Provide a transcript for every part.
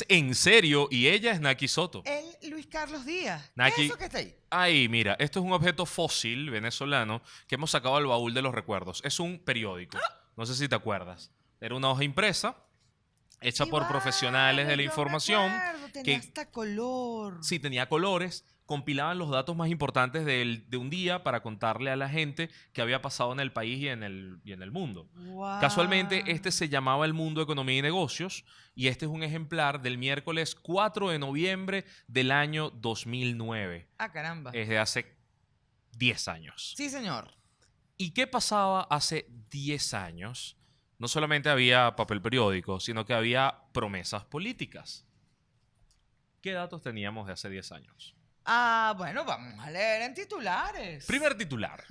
es En Serio y ella es Naki Soto. El Luis Carlos Díaz. Naki- ¿Qué es eso que está ahí? Ahí, mira, esto es un objeto fósil venezolano que hemos sacado al baúl de los recuerdos. Es un periódico. No sé si te acuerdas. Era una hoja impresa hecha por vale, profesionales de la información. acuerdo, tenía que- hasta color. Sí, tenía colores, compilaban los datos más importantes del- de un día para contarle a la gente qué había pasado en el país y en el, y en el mundo. Casualmente, este se llamaba El Mundo Economía y Negocios y este es un ejemplar del miércoles 4 de noviembre del año 2009. Ah, caramba. Es de hace 10 años. Sí, señor. ¿Y qué pasaba hace 10 años? No solamente había papel periódico, sino que había promesas políticas. ¿Qué datos teníamos de hace 10 años? Ah, bueno, vamos a leer en titulares. Primer titular.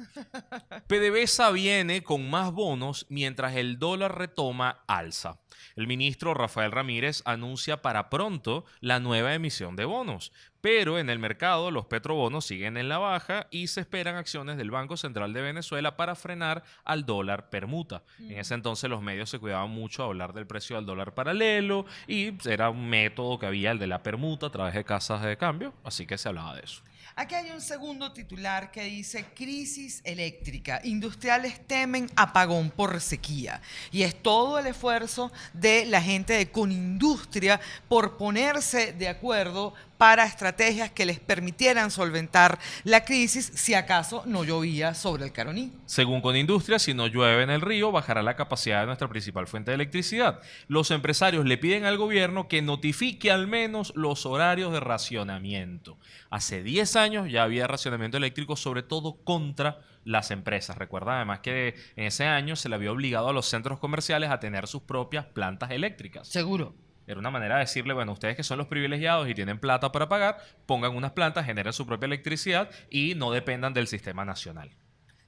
PDVSA viene con más bonos mientras el dólar retoma alza. El ministro Rafael Ramírez anuncia para pronto la nueva emisión de bonos, pero en el mercado los petrobonos siguen en la baja y se esperan acciones del Banco Central de Venezuela para frenar al dólar permuta. En ese entonces los medios se cuidaban mucho a hablar del precio del dólar paralelo y era un método que había el de la permuta a través de casas de cambio, así que se hablaba de eso. Aquí hay un segundo titular que dice crisis eléctrica. Industriales temen apagón por sequía. Y es todo el esfuerzo de la gente de Conindustria por ponerse de acuerdo para estrategias que les permitieran solventar la crisis si acaso no llovía sobre el Caroní. Según Conindustria, si no llueve en el río, bajará la capacidad de nuestra principal fuente de electricidad. Los empresarios le piden al gobierno que notifique al menos los horarios de racionamiento. Hace 10 años ya había racionamiento eléctrico, sobre todo contra las empresas. Recuerda además que en ese año se le había obligado a los centros comerciales a tener sus propias plantas eléctricas. Seguro. Era una manera de decirle, bueno, ustedes que son los privilegiados y tienen plata para pagar, pongan unas plantas, generen su propia electricidad y no dependan del sistema nacional.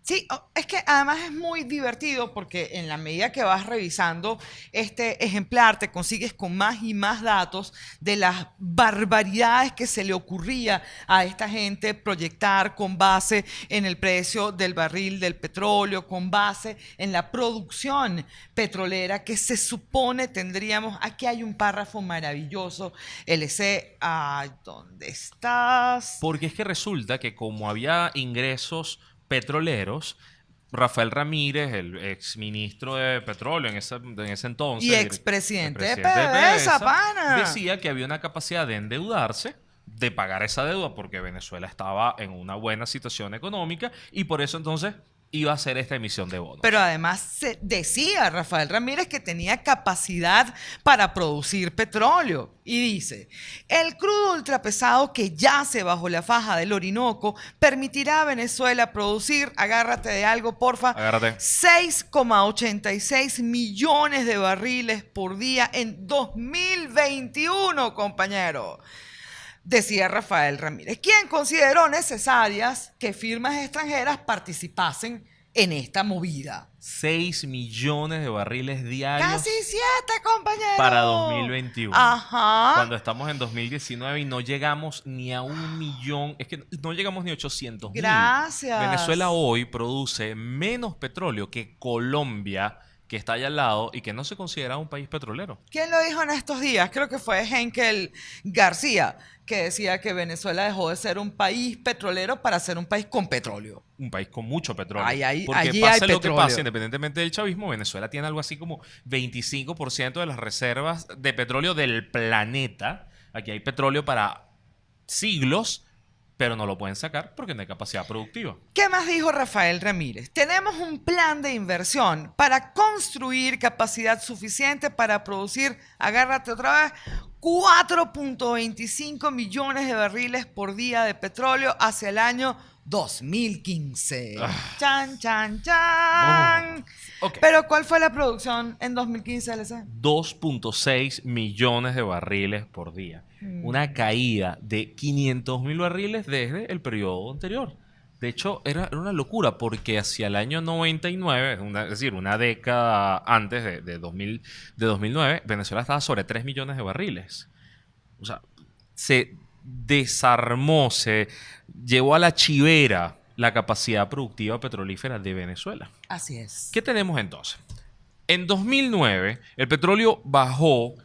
Sí, es que además es muy divertido porque en la medida que vas revisando este ejemplar te consigues con más y más datos de las barbaridades que se le ocurría a esta gente proyectar con base en el precio del barril del petróleo, con base en la producción petrolera que se supone tendríamos. Aquí hay un párrafo maravilloso, LC, ¿dónde estás? Porque es que resulta que como había ingresos petroleros, Rafael Ramírez, el ex ministro de petróleo en ese, en ese entonces, Y expresidente de PDVSA, pana. decía que había una capacidad de endeudarse, de pagar esa deuda, porque Venezuela estaba en una buena situación económica y por eso entonces iba a hacer esta emisión de bonos. Pero además se decía Rafael Ramírez que tenía capacidad para producir petróleo. Y dice, el crudo ultrapesado que yace bajo la faja del Orinoco permitirá a Venezuela producir, agárrate de algo, porfa, Agárrate. 6,86 millones de barriles por día en 2021, compañero. Decía Rafael Ramírez, quien consideró necesarias que firmas extranjeras participasen en esta movida. 6 millones de barriles diarios Casi siete, compañero. para 2021. Ajá. Cuando estamos en 2019 y no llegamos ni a un millón, es que no llegamos ni a 800 mil. Gracias. Venezuela hoy produce menos petróleo que Colombia, que está allá al lado y que no se considera un país petrolero. ¿Quién lo dijo en estos días? Creo que fue Henkel García, que decía que Venezuela dejó de ser un país petrolero para ser un país con petróleo. Un país con mucho petróleo. Ay, ay, Porque allí pase hay lo que pase, independientemente del chavismo, Venezuela tiene algo así como 25% de las reservas de petróleo del planeta. Aquí hay petróleo para siglos, pero no lo pueden sacar porque no hay capacidad productiva. ¿Qué más dijo Rafael Ramírez? Tenemos un plan de inversión para construir capacidad suficiente para producir, agárrate otra vez, 4.25 millones de barriles por día de petróleo hacia el año 2015. Chan, chan, chan. Ok. Pero ¿cuál fue la producción en 2015, LC? 2.6 millones de barriles por día. Mm. Una caída de 500 mil barriles desde el periodo anterior. De hecho, era, era una locura porque hacia el año 99, una- es decir, una década antes de, de 2000, de 2009, Venezuela estaba sobre 3 millones de barriles. O sea, se desarmó, se llevó a la chivera la capacidad productiva petrolífera de Venezuela. Así es. ¿Qué tenemos entonces? En 2009, el petróleo bajó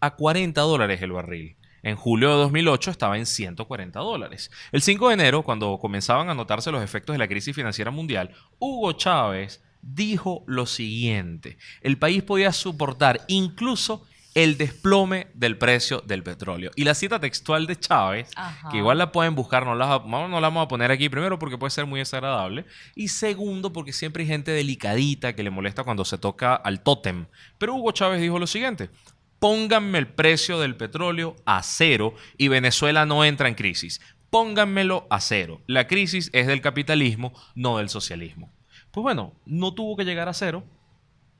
a 40 dólares el barril. En julio de 2008 estaba en 140 dólares. El 5 de enero, cuando comenzaban a notarse los efectos de la crisis financiera mundial, Hugo Chávez dijo lo siguiente. El país podía soportar incluso el desplome del precio del petróleo. Y la cita textual de Chávez, Ajá. que igual la pueden buscar, no la, no la vamos a poner aquí, primero porque puede ser muy desagradable, y segundo porque siempre hay gente delicadita que le molesta cuando se toca al tótem. Pero Hugo Chávez dijo lo siguiente, pónganme el precio del petróleo a cero y Venezuela no entra en crisis. Pónganmelo a cero. La crisis es del capitalismo, no del socialismo. Pues bueno, no tuvo que llegar a cero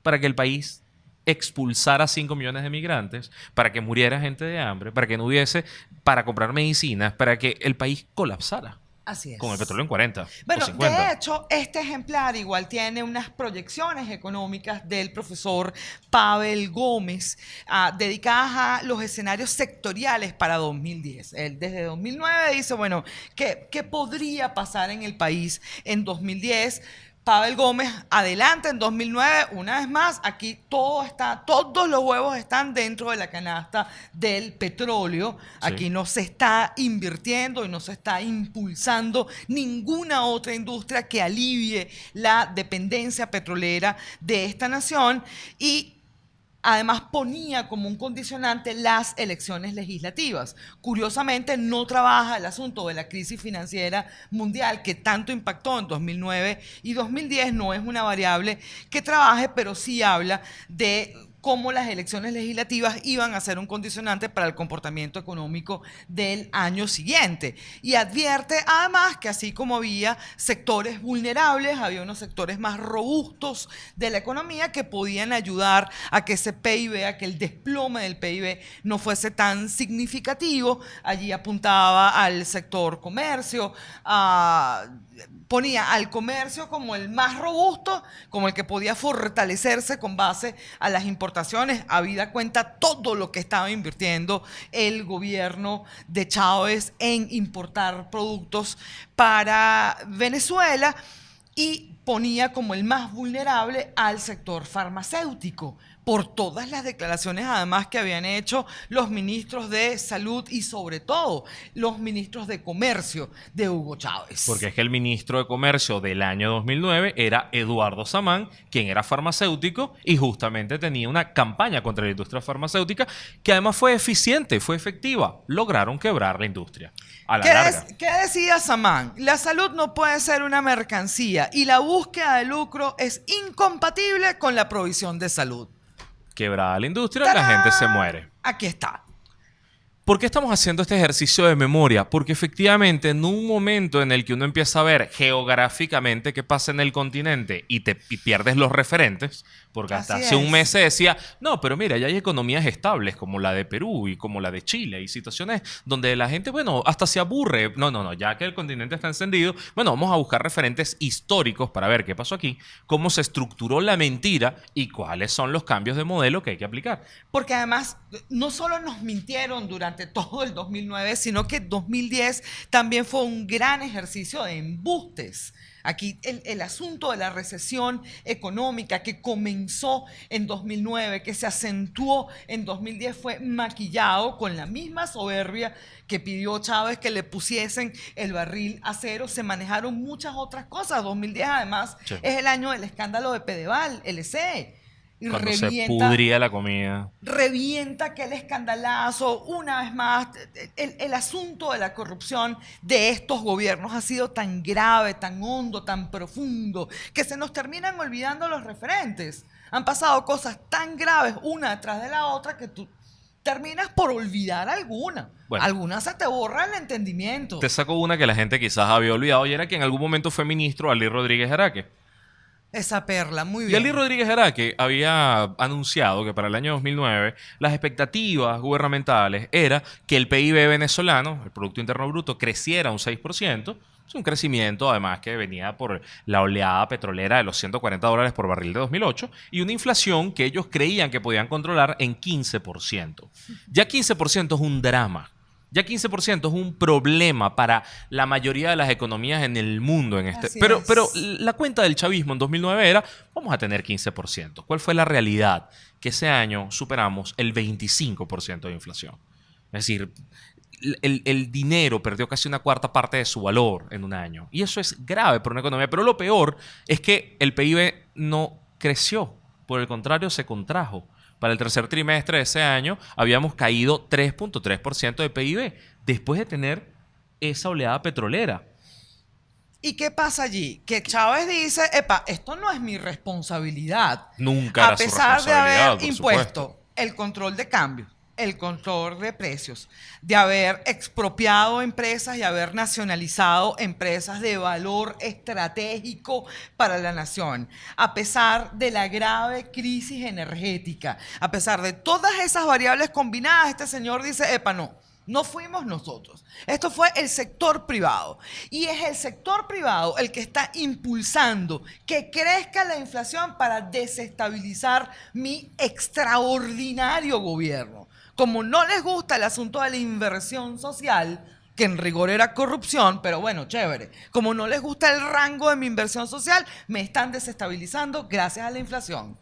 para que el país expulsara 5 millones de migrantes, para que muriera gente de hambre, para que no hubiese para comprar medicinas, para que el país colapsara Así es. con el petróleo en 40 Bueno, o 50. de hecho, este ejemplar igual tiene unas proyecciones económicas del profesor Pavel Gómez ah, dedicadas a los escenarios sectoriales para 2010. Él desde 2009 dice, bueno, ¿qué, qué podría pasar en el país en 2010? Pavel Gómez adelante en 2009, una vez más, aquí todo está, todos los huevos están dentro de la canasta del petróleo. Aquí no se está invirtiendo y no se está impulsando ninguna otra industria que alivie la dependencia petrolera de esta nación y además ponía como un condicionante las elecciones legislativas. Curiosamente, no trabaja el asunto de la crisis financiera mundial que tanto impactó en 2009 y 2010, no es una variable que trabaje, pero sí habla de cómo las elecciones legislativas iban a ser un condicionante para el comportamiento económico del año siguiente. Y advierte además que así como había sectores vulnerables, había unos sectores más robustos de la economía que podían ayudar a que ese PIB, a que el desplome del PIB no fuese tan significativo. Allí apuntaba al sector comercio, a ponía al comercio como el más robusto, como el que podía fortalecerse con base a las importaciones, habida cuenta todo lo que estaba invirtiendo el gobierno de Chávez en importar productos para Venezuela y ponía como el más vulnerable al sector farmacéutico por todas las declaraciones además que habían hecho los ministros de salud y sobre todo los ministros de comercio de Hugo Chávez. Porque es que el ministro de Comercio del año 2009 era Eduardo Samán, quien era farmacéutico y justamente tenía una campaña contra la industria farmacéutica que además fue eficiente, fue efectiva. Lograron quebrar la industria a la ¿Qué, larga. qué decía Samán? La salud no puede ser una mercancía y la búsqueda de lucro es incompatible con la provisión de salud. Quebrada la industria, la gente se muere. Aquí está. ¿Por qué estamos haciendo este ejercicio de memoria? Porque efectivamente en un momento en el que uno empieza a ver geográficamente qué pasa en el continente y te y pierdes los referentes, porque hasta Así hace un es. mes se decía, no, pero mira, ya hay economías estables como la de Perú y como la de Chile y situaciones donde la gente, bueno, hasta se aburre. No, no, no, ya que el continente está encendido, bueno, vamos a buscar referentes históricos para ver qué pasó aquí, cómo se estructuró la mentira y cuáles son los cambios de modelo que hay que aplicar. Porque además no solo nos mintieron durante todo el 2009, sino que 2010 también fue un gran ejercicio de embustes. Aquí el, el asunto de la recesión económica que comenzó en 2009, que se acentuó en 2010, fue maquillado con la misma soberbia que pidió Chávez que le pusiesen el barril a cero. Se manejaron muchas otras cosas. 2010 además Sí. es el año del escándalo de Pedeval, LC. Y Cuando se revienta- pudría la comida. revienta aquel escandalazo. Una vez más, el, el asunto de la corrupción de estos gobiernos ha sido tan grave, tan hondo, tan profundo, que se nos terminan olvidando los referentes. Han pasado cosas tan graves una detrás de la otra que tú terminas por olvidar alguna. Bueno. Algunas se te borra el entendimiento. Te saco una que la gente quizás había olvidado y era que en algún momento fue ministro Ali Rodríguez Araque. Esa perla, muy Y bien. Ali Rodríguez Araque había anunciado que para el año 2009 las expectativas gubernamentales era que el PIB venezolano, el Producto Interno Bruto, creciera un 6%. Es un crecimiento además que venía por la oleada petrolera de los 140 dólares por barril de 2008 y una inflación que ellos creían que podían controlar en 15%. Ya 15% es un drama. Ya 15% es un problema para la mayoría de las economías en el mundo en este. Así Pero, es. pero la cuenta del chavismo en 2009 era, vamos a tener 15%. ¿Cuál fue la realidad? Que ese año superamos el 25% de inflación. Es decir, el, el dinero perdió casi una cuarta parte de su valor en un año. Y eso es grave para una economía. Pero lo peor es que el PIB no creció. Por el contrario, se contrajo. Para el tercer trimestre de ese año habíamos caído 3.3% de PIB después de tener esa oleada petrolera. ¿Y qué pasa allí? Que Chávez dice, epa, esto no es mi responsabilidad. Nunca A era su pesar de haber impuesto supuesto. el control de cambio, el control de precios, de haber expropiado empresas y haber nacionalizado empresas de valor estratégico para la nación, a pesar de la grave crisis energética, a pesar de todas esas variables combinadas, este señor dice, epa, no. No fuimos nosotros. Esto fue el sector privado. Y es el sector privado el que está impulsando que crezca la inflación para desestabilizar mi extraordinario gobierno. Como no les gusta el asunto de la inversión social, que en rigor era corrupción, pero bueno, chévere. Como no les gusta el rango de mi inversión social, me están desestabilizando gracias a la inflación.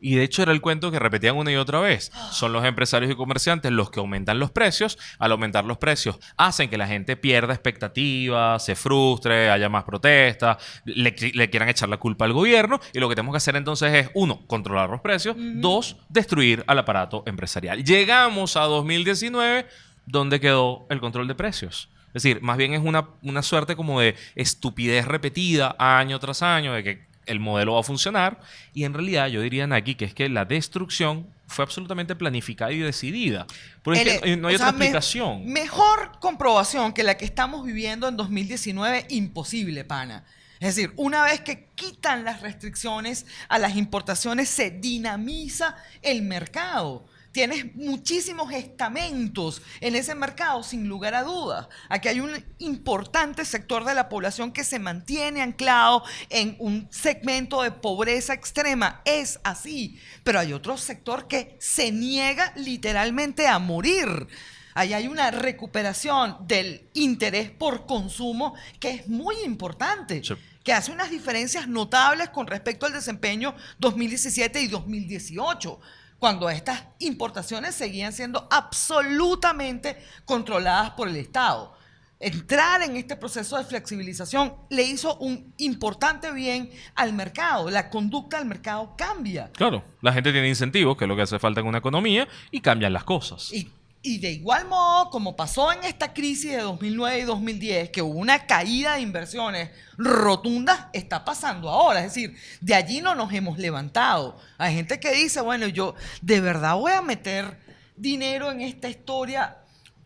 Y de hecho era el cuento que repetían una y otra vez. Son los empresarios y comerciantes los que aumentan los precios. Al aumentar los precios hacen que la gente pierda expectativas, se frustre, haya más protestas, le, le quieran echar la culpa al gobierno. Y lo que tenemos que hacer entonces es, uno, controlar los precios. Dos, destruir al aparato empresarial. Llegamos a 2019, donde quedó el control de precios. Es decir, más bien es una, una suerte como de estupidez repetida año tras año, de que el modelo va a funcionar. Y en realidad yo diría, Naki, que es que la destrucción fue absolutamente planificada y decidida. Porque es que no hay otra sea, me- explicación. mejor comprobación que la que estamos viviendo en 2019, imposible, pana. Es decir, una vez que quitan las restricciones a las importaciones, se dinamiza el mercado. Tienes muchísimos estamentos en ese mercado, sin lugar a dudas. Aquí hay un importante sector de la población que se mantiene anclado en un segmento de pobreza extrema. Es así. Pero hay otro sector que se niega literalmente a morir. Ahí hay una recuperación del interés por consumo que es muy importante Sí. que hace unas diferencias notables con respecto al desempeño 2017 y 2018, cuando estas importaciones seguían siendo absolutamente controladas por el Estado. Entrar en este proceso de flexibilización le hizo un importante bien al mercado. La conducta del mercado cambia. Claro, la gente tiene incentivos, que es lo que hace falta en una economía, y cambian las cosas. Y, y de igual modo, como pasó en esta crisis de 2009 y 2010, que hubo una caída de inversiones rotundas, está pasando ahora. Es decir, de allí no nos hemos levantado. Hay gente que dice, bueno, yo de verdad voy a meter dinero en esta historia.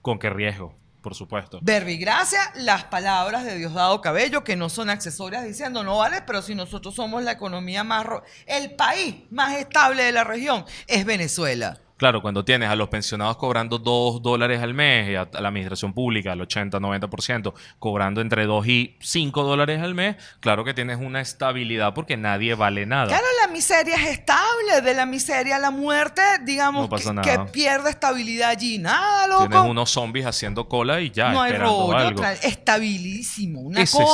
¿Con qué riesgo? Por supuesto. Verbigracia, las palabras de Diosdado Cabello, que no son accesorias diciendo, no vale, pero si nosotros somos la economía más... El país más estable de la región es Venezuela. Claro, cuando tienes a los pensionados cobrando 2 dólares al mes y a a la administración pública, al 80-90%, cobrando entre 2 y 5 dólares al mes, claro que tienes una estabilidad porque nadie vale nada. Claro, la miseria es estable. De la miseria a la muerte, digamos, No que, que pierde estabilidad allí. Nada, loco. Tienes unos zombies haciendo cola y ya, no hay rollo. algo. Estabilísimo. Una Ese es-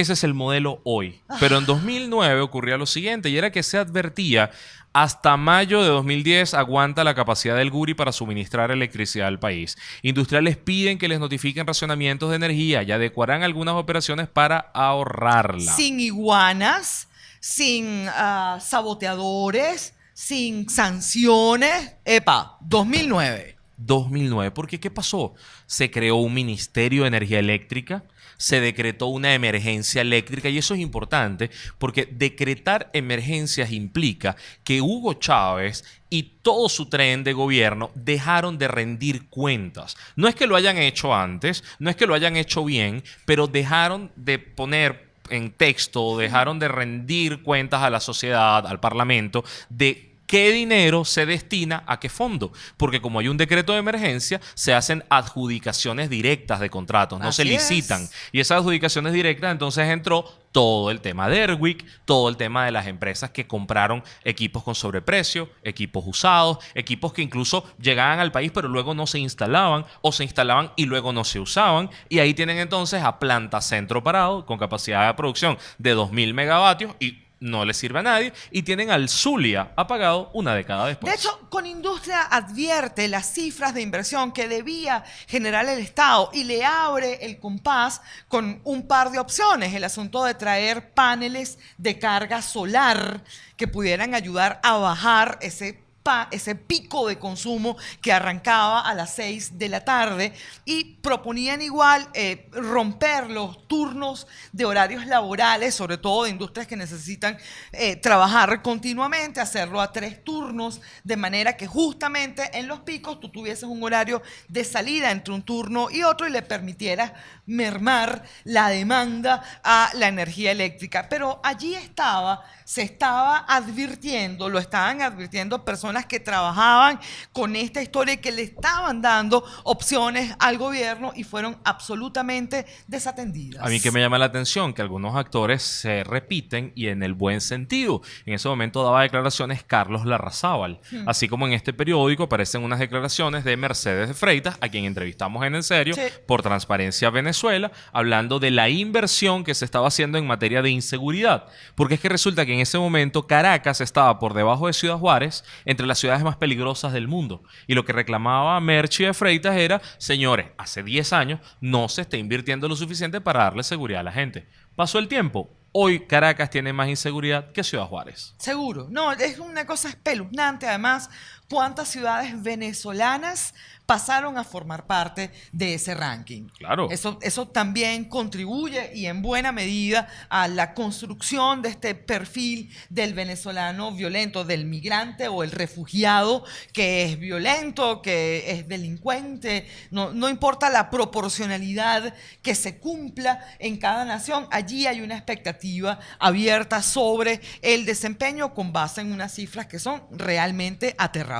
Ese es el modelo hoy. Pero en 2009 ocurría lo siguiente y era que se advertía hasta mayo de 2010 aguanta la capacidad del Guri para suministrar electricidad al país. Industriales piden que les notifiquen racionamientos de energía y adecuarán algunas operaciones para ahorrarla. Sin iguanas, sin ah, saboteadores, sin sanciones. Epa, 2009. 2009. Porque ¿qué pasó? Se creó un Ministerio de Energía Eléctrica, se decretó una emergencia eléctrica y eso es importante porque decretar emergencias implica que Hugo Chávez y todo su tren de gobierno dejaron de rendir cuentas. No es que lo hayan hecho antes, no es que lo hayan hecho bien, pero dejaron de poner en texto, dejaron de rendir cuentas a la sociedad, al Parlamento, de qué dinero se destina a qué fondo. Porque como hay un decreto de emergencia, se hacen adjudicaciones directas de contratos, no se es. licitan. Y esas adjudicaciones directas, entonces entró todo el tema de Airwick, todo el tema de las empresas que compraron equipos con sobreprecio, equipos usados, equipos que incluso llegaban al país pero luego no se instalaban o se instalaban y luego no se usaban. Y ahí tienen entonces a Planta Centro Parado con capacidad de producción de 2.000 megavatios y no le sirve a nadie. Y tienen al Zulia apagado una década después. De hecho, con industria advierte las cifras de inversión que debía generar el Estado y le abre el compás con un par de opciones. El asunto de traer paneles de carga solar que pudieran ayudar a bajar ese ese pico de consumo que arrancaba a las 6 de la tarde y proponían igual eh, romper los turnos de horarios laborales, sobre todo de industrias que necesitan eh, trabajar continuamente, hacerlo a tres turnos, de manera que justamente en los picos tú tuvieses un horario de salida entre un turno y otro y le permitieras mermar la demanda a la energía eléctrica. Pero allí estaba, se estaba advirtiendo, lo estaban advirtiendo personas que trabajaban con esta historia y que le estaban dando opciones al gobierno y fueron absolutamente desatendidas. A mí que me llama la atención que algunos actores se repiten y en el buen sentido. En ese momento daba declaraciones Carlos Larrazábal. Hmm. Así como en este periódico aparecen unas declaraciones de Mercedes de Freitas, a quien entrevistamos en En Serio, Sí. por Transparencia Venezuela, hablando de la inversión que se estaba haciendo en materia de inseguridad. Porque es que resulta que en ese momento Caracas estaba por debajo de Ciudad Juárez, entre las ciudades más peligrosas del mundo. Y lo que reclamaba Merchi de Freitas era, señores, hace 10 años no se está invirtiendo lo suficiente para darle seguridad a la gente. Pasó el tiempo. Hoy Caracas tiene más inseguridad que Ciudad Juárez. Seguro. No, es una cosa espeluznante. Además, cuántas ciudades venezolanas pasaron a formar parte de ese ranking. Claro. Eso, eso también contribuye y en buena medida a la construcción de este perfil del venezolano violento, del migrante o el refugiado que es violento, que es delincuente. No, no importa la proporcionalidad que se cumpla en cada nación, allí hay una expectativa abierta sobre el desempeño con base en unas cifras que son realmente aterradoras.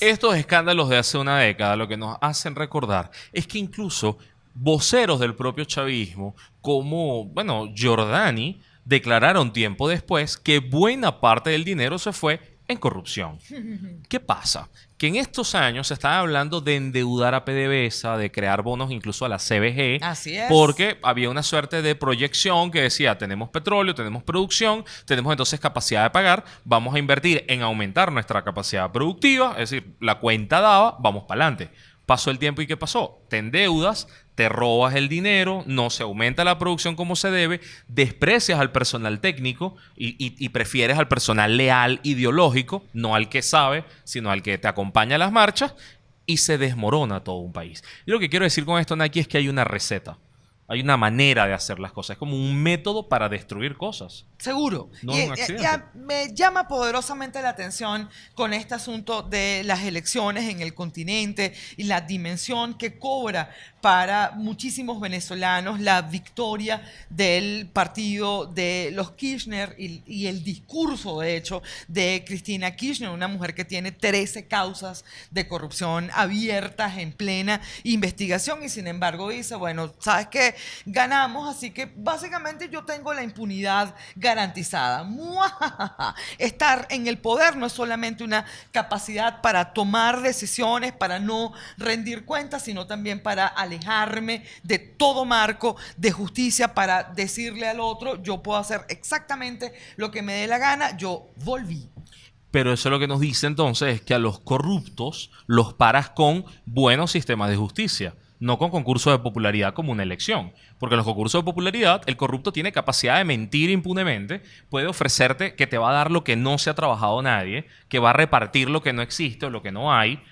Estos escándalos de hace una década lo que nos hacen recordar es que incluso voceros del propio chavismo, como, bueno, Giordani, declararon tiempo después que buena parte del dinero se fue en corrupción. ¿Qué pasa? Que en estos años se estaba hablando de endeudar a PDVSA, de crear bonos incluso a la CBG, Así es. porque había una suerte de proyección que decía, tenemos petróleo, tenemos producción, tenemos entonces capacidad de pagar, vamos a invertir en aumentar nuestra capacidad productiva, es decir, la cuenta daba, vamos para adelante. Pasó el tiempo y ¿qué pasó? Te endeudas, te robas el dinero, no se aumenta la producción como se debe, desprecias al personal técnico y, y- y prefieres al personal leal ideológico, no al que sabe, sino al que te acompaña a las marchas y se desmorona todo un país. Y lo que quiero decir con esto, Naki, es que hay una receta. Hay una manera de hacer las cosas. Es como un método para destruir cosas. Seguro. No y, un y a- me llama poderosamente la atención con este asunto de las elecciones en el continente y la dimensión que cobra para muchísimos venezolanos la victoria del partido de los Kirchner y, el discurso, de hecho, de Cristina Kirchner, una mujer que tiene 13 causas de corrupción abiertas en plena investigación y sin embargo dice, bueno, ¿sabes qué? Ganamos, así que básicamente yo tengo la impunidad garantizada. Estar en el poder no es solamente una capacidad para tomar decisiones, para no rendir cuentas, sino también para alejarme de todo marco de justicia, para decirle al otro, yo puedo hacer exactamente lo que me dé la gana, yo volví. Pero eso lo que nos dice entonces es que a los corruptos los paras con buenos sistemas de justicia, no con concursos de popularidad como una elección. Porque en los concursos de popularidad el corrupto tiene capacidad de mentir impunemente, puede ofrecerte que te va a dar lo que no se ha trabajado nadie, que va a repartir lo que no existe o lo que no hay,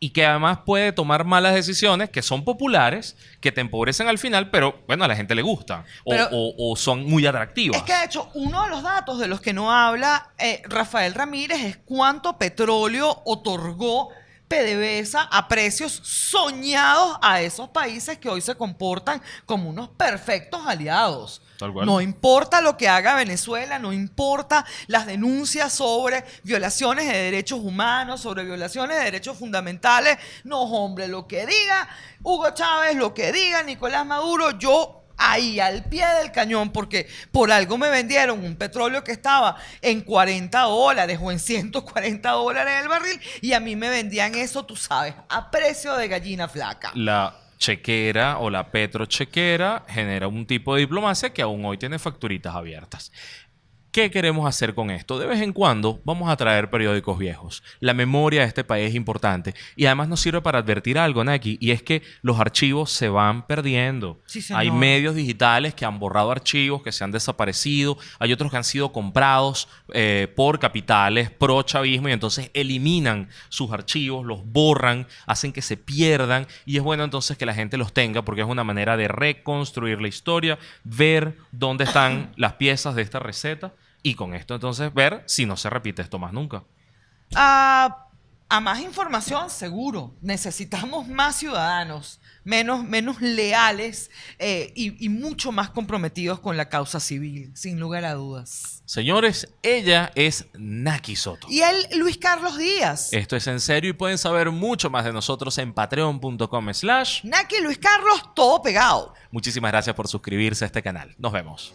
y que además puede tomar malas decisiones que son populares, que te empobrecen al final, pero bueno, a la gente le gusta o, Pero- o- o son muy atractivas. Es que de hecho, uno de los datos de los que no habla eh, Rafael Ramírez es cuánto petróleo otorgó PDVSA a precios soñados a esos países que hoy se comportan como unos perfectos aliados. Tal cual. No importa lo que haga Venezuela, no importa las denuncias sobre violaciones de derechos humanos, sobre violaciones de derechos fundamentales. No, hombre, lo que diga Hugo Chávez, lo que diga Nicolás Maduro, yo ahí al pie del cañón, porque por algo me vendieron un petróleo que estaba en 40 dólares o en 140 dólares el barril y a mí me vendían eso, tú sabes, a precio de gallina flaca. La chequera o la petrochequera genera un tipo de diplomacia que aún hoy tiene facturitas abiertas. ¿Qué queremos hacer con esto? De vez en cuando vamos a traer periódicos viejos. La memoria de este país es importante y además nos sirve para advertir algo, Naki, y es que los archivos se van perdiendo. Sí, hay medios digitales que han borrado archivos, que se han desaparecido, hay otros que han sido comprados eh, por capitales pro chavismo y entonces eliminan sus archivos, los borran, hacen que se pierdan y es bueno entonces que la gente los tenga porque es una manera de reconstruir la historia, ver dónde están las piezas de esta receta y con esto entonces ver si no se repite esto más nunca. A, a más información, seguro. Necesitamos más ciudadanos, menos, menos leales eh, y, y mucho más comprometidos con la causa civil, sin lugar a dudas. Señores, ella es Naki Soto. Y él, Luis Carlos Díaz. Esto es en serio y pueden saber mucho más de nosotros en patreon.com slash. Naki Luis Carlos, todo pegado. Muchísimas gracias por suscribirse a este canal. Nos vemos.